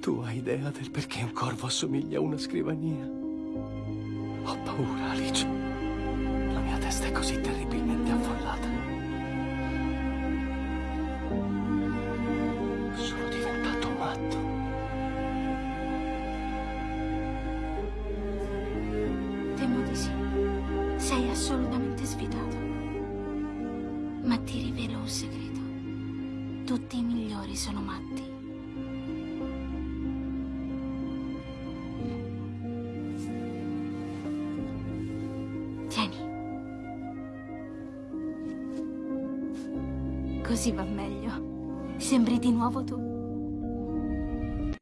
Tu hai idea del perché un corvo assomiglia a una scrivania? Ho paura, Alice. La mia testa è così terribilmente affollata. Sono diventato matto. Temo di sì. Sei assolutamente sfidato. Ma ti rivelo un segreto. Tutti i migliori sono matti. Così va meglio. Sembri di nuovo tu.